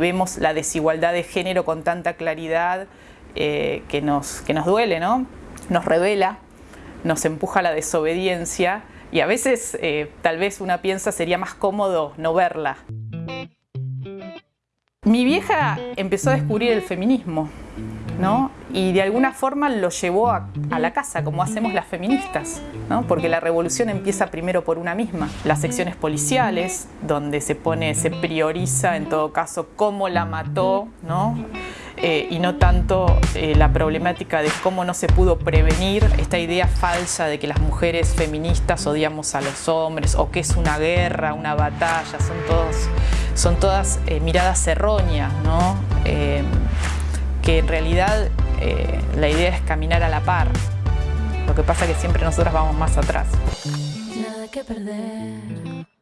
Vemos la desigualdad de género con tanta claridad eh, que, nos, que nos duele, ¿no? Nos revela, nos empuja a la desobediencia y a veces eh, tal vez una piensa sería más cómodo no verla. Mi vieja empezó a descubrir el feminismo, ¿no? Y de alguna forma lo llevó a, a la casa, como hacemos las feministas, ¿no? Porque la revolución empieza primero por una misma. Las secciones policiales, donde se pone, se prioriza en todo caso cómo la mató, ¿no? Eh, y no tanto eh, la problemática de cómo no se pudo prevenir esta idea falsa de que las mujeres feministas odiamos a los hombres o que es una guerra, una batalla, son, todos, son todas eh, miradas erróneas, ¿no? Que en realidad eh, la idea es caminar a la par. Lo que pasa es que siempre nosotras vamos más atrás. Nada que perder.